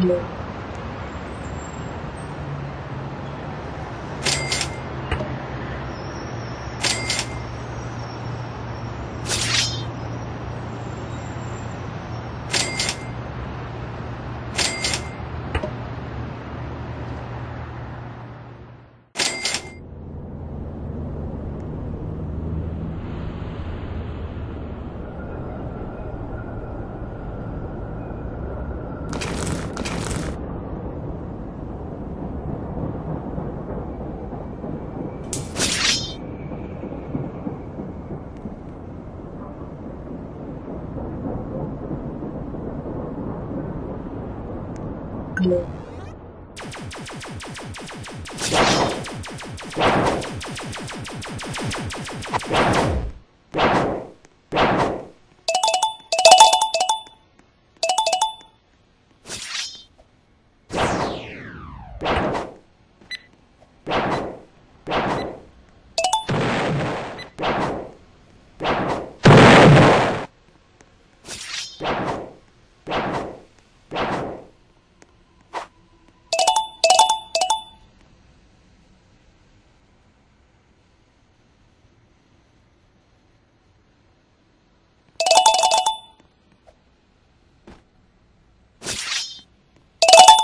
Amplio. you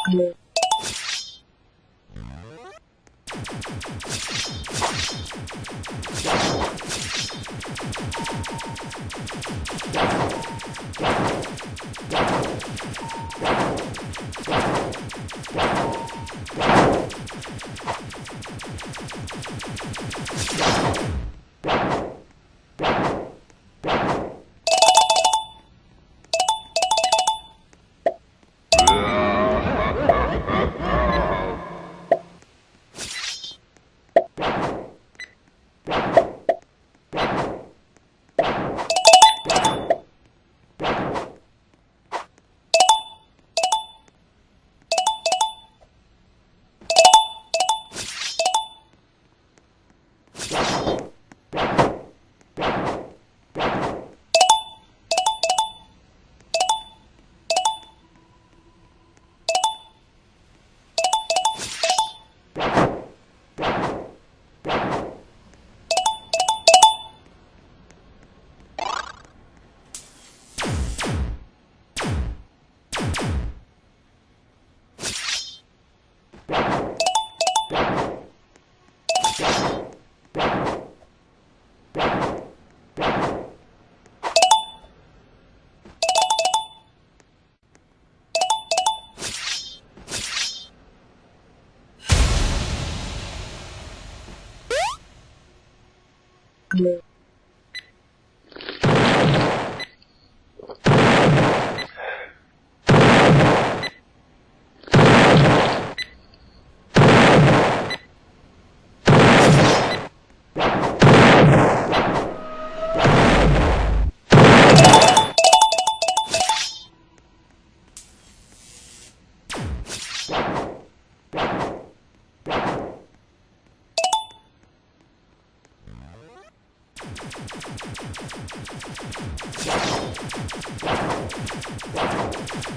you Yeah. Thank you.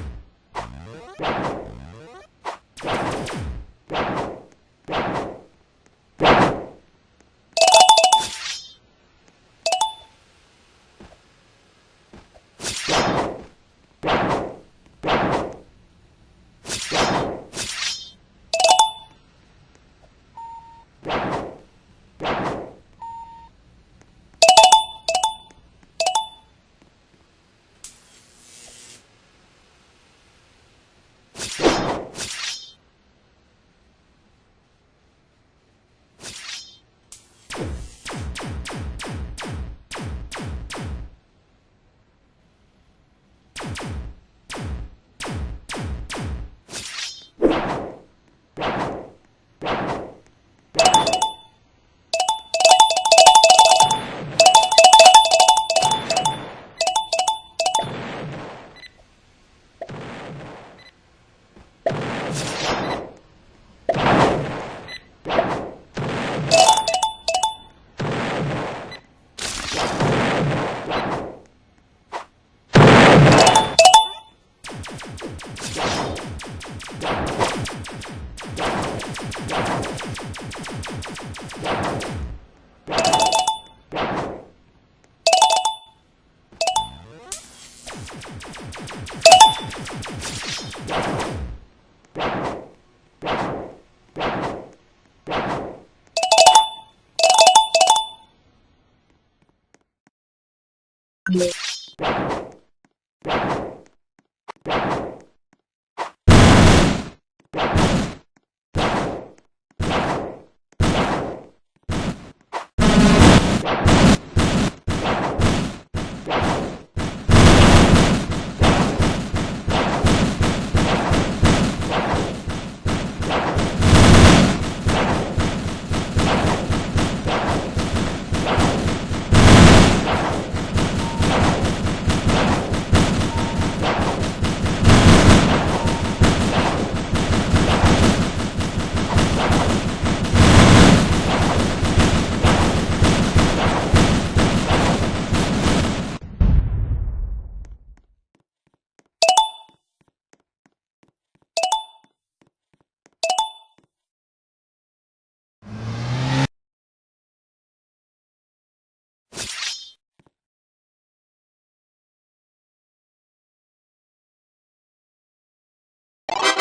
you Yeah. you